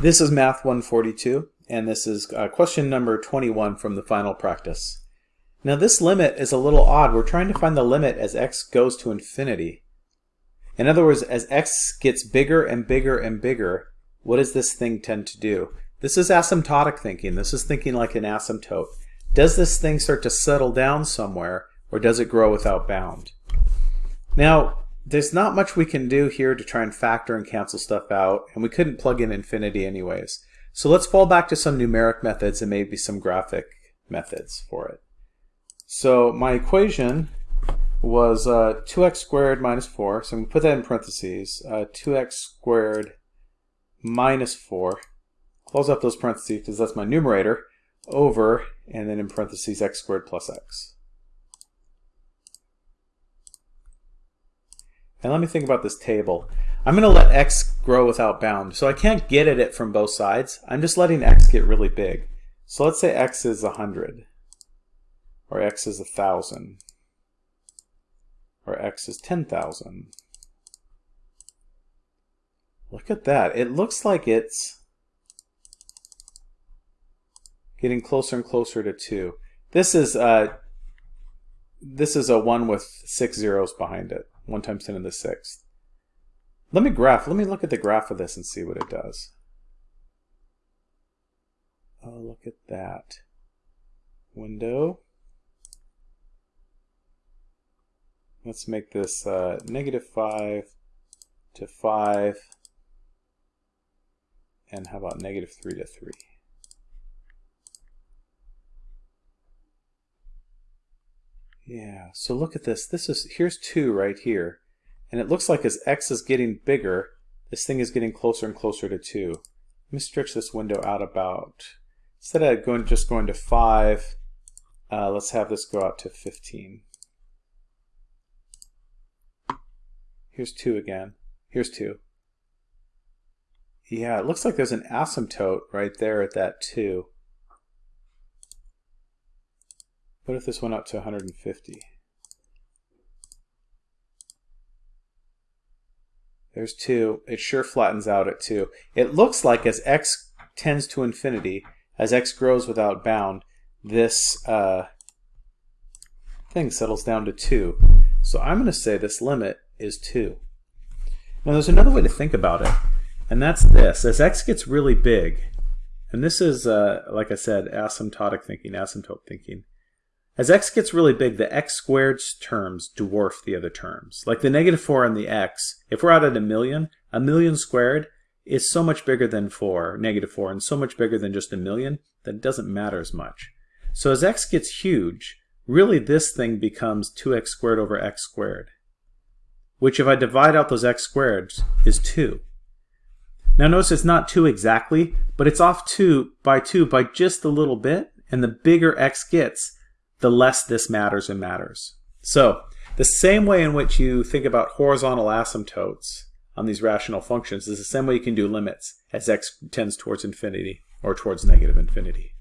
This is Math 142, and this is uh, question number 21 from the final practice. Now this limit is a little odd. We're trying to find the limit as x goes to infinity. In other words, as x gets bigger and bigger and bigger, what does this thing tend to do? This is asymptotic thinking. This is thinking like an asymptote. Does this thing start to settle down somewhere, or does it grow without bound? Now, there's not much we can do here to try and factor and cancel stuff out, and we couldn't plug in infinity anyways. So let's fall back to some numeric methods and maybe some graphic methods for it. So my equation was uh, 2x squared minus 4, so I'm going to put that in parentheses, uh, 2x squared minus 4, close up those parentheses because that's my numerator, over, and then in parentheses x squared plus x. And let me think about this table. I'm going to let x grow without bound. So I can't get at it from both sides. I'm just letting x get really big. So let's say x is 100, or x is 1,000, or x is 10,000. Look at that. It looks like it's getting closer and closer to 2. This is, uh, this is a 1 with six zeros behind it. 1 times 10 to the sixth. Let me graph. Let me look at the graph of this and see what it does. Oh, look at that. Window. Let's make this uh, negative 5 to 5. And how about negative 3 to 3? Yeah, so look at this. This is Here's 2 right here. And it looks like as x is getting bigger, this thing is getting closer and closer to 2. Let me stretch this window out about, instead of going just going to 5, uh, let's have this go out to 15. Here's 2 again. Here's 2. Yeah, it looks like there's an asymptote right there at that 2. What if this went up to 150? There's 2. It sure flattens out at 2. It looks like as x tends to infinity, as x grows without bound, this uh, thing settles down to 2. So I'm going to say this limit is 2. Now there's another way to think about it, and that's this. As x gets really big, and this is, uh, like I said, asymptotic thinking, asymptote thinking, as x gets really big, the x squared terms dwarf the other terms. Like the negative 4 and the x, if we're out at a million, a million squared is so much bigger than 4, negative 4, and so much bigger than just a million that it doesn't matter as much. So as x gets huge, really this thing becomes 2x squared over x squared, which if I divide out those x squareds is 2. Now notice it's not 2 exactly, but it's off 2 by 2 by just a little bit, and the bigger x gets, the less this matters and matters. So the same way in which you think about horizontal asymptotes on these rational functions is the same way you can do limits as x tends towards infinity or towards negative infinity.